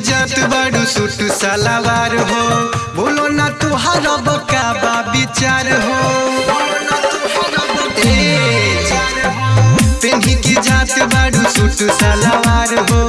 जात बड़ू सलावार हो। बोलो ना तुहारा बका विचार हो। पेन्ही की जात बड़ू सूट सलावार हो।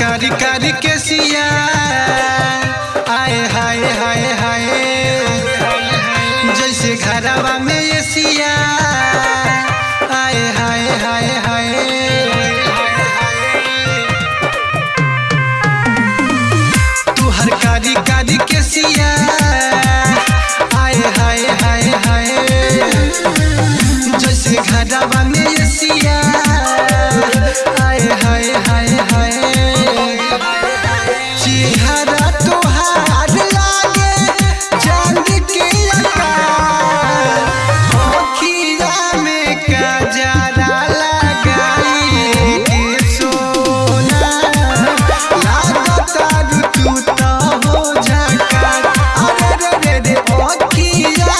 कारी कारी के सिया आए हाय हाय हाय। जैसे घरवा में